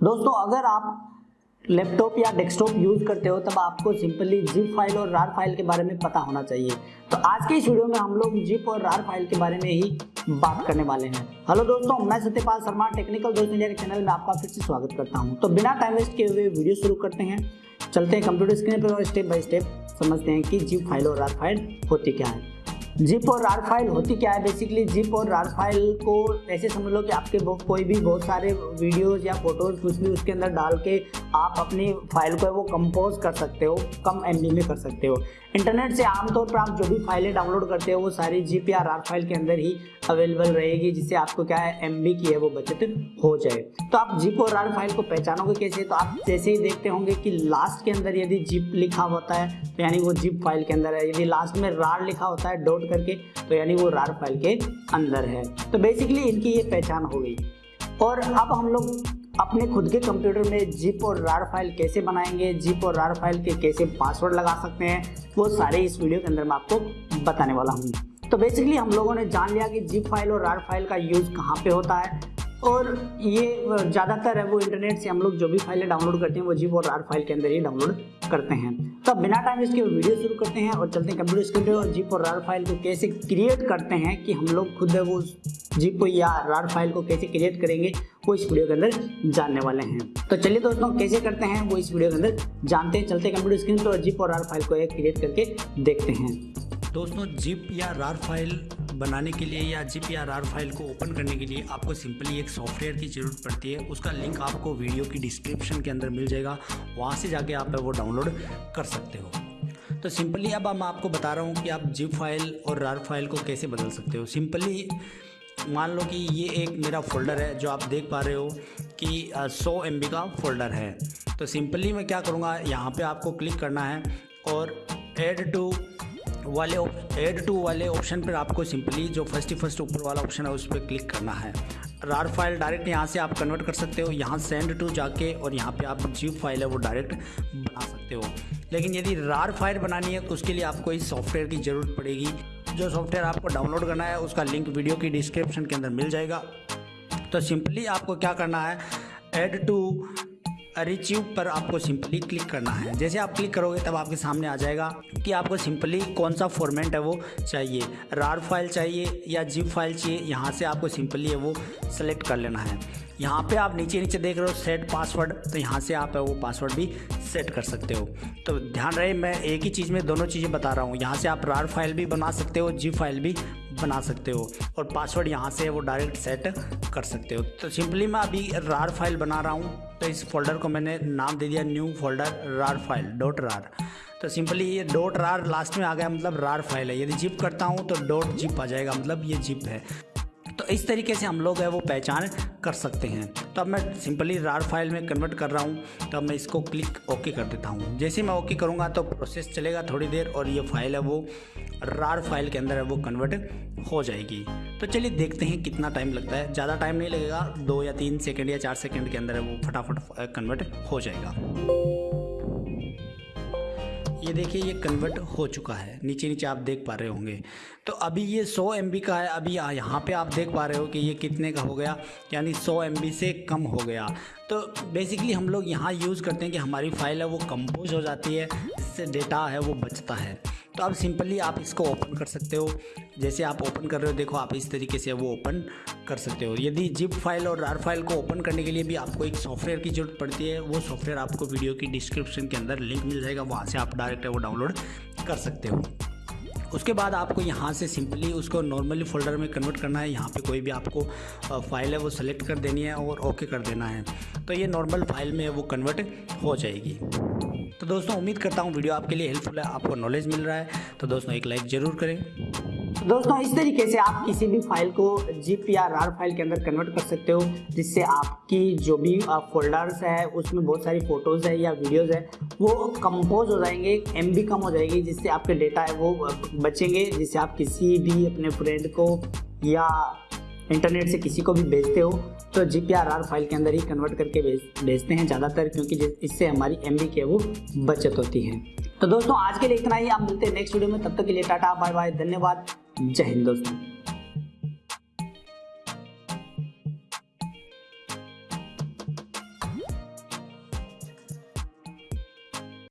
दोस्तों, अगर आप लैपटॉप या डेस्कटॉप यूज़ करते हो, तब आपको सिंपली जिप फ़ाइल और रार फ़ाइल के बारे में पता होना चाहिए। तो आज के इस वीडियो में हम लोग जिप और रार फ़ाइल के बारे में ही बात करने वाले हैं। हेलो दोस्तों, मैं सत्यपाल शर्मा टेक्निकल दोस्त इंडिया के चैनल में आपका फिर से स्वागत करता हूँ। तो बिना टाइम वेस्ट किए हुए वीडियो शुरू करते हैं। चलते हैं कंप्यूटर स्क्रीन पर और स्टेप बाय स्टेप समझते हैं कि जिप फ़ाइल और रार फ़ाइल होती क्या है। जिप और रार फ़ाइल होती क्या है? बेसिकली जिप और रार फ़ाइल को ऐसे समझ लो कि आपके कोई भी बहुत सारे वीडियोस या फ़ोटोज़ कुछ भी उसके अंदर डाल के आप अपनी फ़ाइल को वो कंपोज कर सकते हो, कम MB में कर सकते हो। इंटरनेट से आमतौर पर आप जो भी फाइलें डाउनलोड करते हो, वो सारी जिप या रार फ़ाइल के अंदर ही अवेलेबल रहेगी, जिससे आपको क्या है एम की है वो बचत हो जाए। तो आप जिप और रार फ़ाइल को पहचानोगे कैसे? तो आप जैसे ही देखते होंगे कि लास्ट के अंदर यदि जिप लिखा होता है, यानी वो जिप फ़ाइल के अंदर है, यदि लास्ट में रार लिखा होता है डॉट करके तो यानी वो रार फ़ाइल के अंदर है। तो बेसिकली इनकी ये पहचान हो गई। और अब हम लोग अपने खुद के कंप्यूटर में जिप और रार फ़ाइल कैसे बनाएँगे जिप और रार फ़ाइल के कैसे पासवर्ड लगा सकते हैं, वो सारे इस वीडियो के अंदर मैं आपको बताने वाला हूँ। तो बेसिकली हम लोगों ने जान लिया कि जिप फ़ाइल और रार फ़ाइल का यूज़ कहाँ पे होता है। और ये ज़्यादातर है वो इंटरनेट से हम लोग जो भी फाइलें डाउनलोड करते हैं, वो जीप और आर फ़ाइल के अंदर ही डाउनलोड करते हैं। तो बिना टाइम इसके वीडियो शुरू करते हैं और चलते हैं कंप्यूटर स्क्रीन पे और जीप और रार फ़ाइल को कैसे क्रिएट करते हैं कि हम लोग खुद वो जिप या रार फ़ाइल को कैसे क्रिएट करेंगे, वो इस वीडियो के अंदर जानने वाले हैं। तो चलिए दोस्तों, कैसे करते हैं, वो इस वीडियो के अंदर जानते हैं। चलते कंप्यूटर स्क्रीन पर और जीप और रार फ़ाइल को क्रिएट करके देखते हैं। दोस्तों जिप या रार फ़ाइल बनाने के लिए या जिप या रार फ़ाइल को ओपन करने के लिए आपको सिंपली एक सॉफ्टवेयर की ज़रूरत पड़ती है। उसका लिंक आपको वीडियो की डिस्क्रिप्शन के अंदर मिल जाएगा। वहाँ से जाके आप वो डाउनलोड कर सकते हो। तो सिंपली अब मैं आपको बता रहा हूँ कि आप जिप फ़ाइल और रार फ़ाइल को कैसे बदल सकते हो। सिंपली मान लो कि ये एक मेरा फोल्डर है, जो आप देख पा रहे हो कि सौ एम का फोल्डर है। तो सिंपली मैं क्या करूँगा, यहाँ पे आपको क्लिक करना है और एड टू वाले एड टू वाले ऑप्शन पर आपको सिंपली जो फ़र्स्ट फ़र्स्ट ऊपर वाला ऑप्शन है, उस पर क्लिक करना है। रार फ़ाइल डायरेक्ट यहाँ से आप कन्वर्ट कर सकते हो, यहाँ सेंड टू जाके और यहाँ पे आप जो फ़ाइल है, वो डायरेक्ट बना सकते हो। लेकिन यदि रार फ़ाइल बनानी है तो उसके लिए आपको इस सॉफ्टवेयर की ज़रूरत पड़ेगी। जो सॉफ्टवेयर आपको डाउनलोड करना है, उसका लिंक वीडियो की डिस्क्रिप्शन के अंदर मिल जाएगा। तो सिंपली आपको क्या करना है एड टू रिच्यू पर आपको सिंपली क्लिक करना है। जैसे आप क्लिक करोगे, तब आपके सामने आ जाएगा कि आपको सिंपली कौन सा फॉर्मेट है वो चाहिए। रार फ़ाइल चाहिए या जिप फ़ाइल चाहिए, यहाँ से आपको सिंपली है वो सेलेक्ट कर लेना है। यहाँ पे आप नीचे नीचे देख रहे हो सेट पासवर्ड तो यहाँ से आप वो पासवर्ड भी सेट कर सकते हो। तो ध्यान रहे, मैं एक ही चीज़ में दोनों चीज़ें बता रहा हूँ। यहाँ से आप रार फ़ाइल भी बना सकते हो जी फ़ाइल भी बना सकते हो और पासवर्ड यहाँ से वो डायरेक्ट सेट कर सकते हो। तो सिंपली मैं अभी रार फ़ाइल बना रहा हूँ तो इस फोल्डर को मैंने नाम दे दिया new folder RAR file dot RAR तो सिंपली ये डॉट रार लास्ट में आ गया मतलब रार फ़ाइल है। यदि जिप करता हूँ तो डॉट जिप आ जाएगा मतलब ये जिप है। इस तरीके से हम लोग है वो पहचान कर सकते हैं। तो अब मैं सिंपली रार फ़ाइल में कन्वर्ट कर रहा हूँ। तो मैं इसको क्लिक ओके कर देता हूँ। जैसे मैं ओके करूँगा तो प्रोसेस चलेगा थोड़ी देर और ये फ़ाइल है वो रार फ़ाइल के अंदर है वो कन्वर्ट हो जाएगी। तो चलिए देखते हैं कितना टाइम लगता है। ज़्यादा टाइम नहीं लगेगा, दो या तीन सेकेंड या चार सेकेंड के अंदर है वो फटाफट कन्वर्ट हो जाएगा। ये देखिए, ये कन्वर्ट हो चुका है। नीचे नीचे आप देख पा रहे होंगे। तो अभी ये 100 एम का है। अभी यहाँ पे आप देख पा रहे हो कि ये कितने का हो गया। यानी 100 एम से कम हो गया। तो बेसिकली हम लोग यहाँ यूज़ करते हैं कि हमारी फ़ाइल है, वो कंपोज हो जाती है। इससे डेटा है, वो बचता है। तो अब सिंपली आप इसको ओपन कर सकते हो। जैसे आप ओपन कर रहे हो, देखो आप इस तरीके से वो ओपन कर सकते हो। यदि जिप फ़ाइल और रार फ़ाइल को ओपन करने के लिए भी आपको एक सॉफ्टवेयर की ज़रूरत पड़ती है, वो सॉफ्टवेयर आपको वीडियो की डिस्क्रिप्शन के अंदर लिंक मिल जाएगा। वहाँ से आप डायरेक्ट वो डाउनलोड कर सकते हो। उसके बाद आपको यहाँ से सिंपली उसको नॉर्मली फोल्डर में कन्वर्ट करना है। यहाँ पे कोई भी आपको फ़ाइल है वो सेलेक्ट कर देनी है और ओके कर देना है। तो ये नॉर्मल फ़ाइल में वो कन्वर्ट हो जाएगी। तो दोस्तों, उम्मीद करता हूँ वीडियो आपके लिए हेल्पफुल है, आपको नॉलेज मिल रहा है। तो दोस्तों, एक लाइक ज़रूर करें। दोस्तों, इस तरीके से आप किसी भी फ़ाइल को जिप या रार फ़ाइल के अंदर कन्वर्ट कर सकते हो, जिससे आपकी जो भी फोल्डर्स है, उसमें बहुत सारी फ़ोटोज़ है या वीडियोज़ है, वो कंपोज हो जाएँगे एमबी कम हो जाएगी, जिससे आपके डेटा है वो बचेंगे, जिससे आप किसी भी अपने फ्रेंड को या इंटरनेट से किसी को भी भेजते हो तो जी फ़ाइल के अंदर ही कन्वर्ट करके भेज, भेजते हैं ज़्यादातर, क्योंकि इससे हमारी एम की है वो बचत होती है। तो दोस्तों, आज के लिए इतना ही। आप मिलते हैं नेक्स्ट वीडियो में। तब तक के लिए टाटा बाय बाय धन्यवाद। जय हिंद दोस्तों।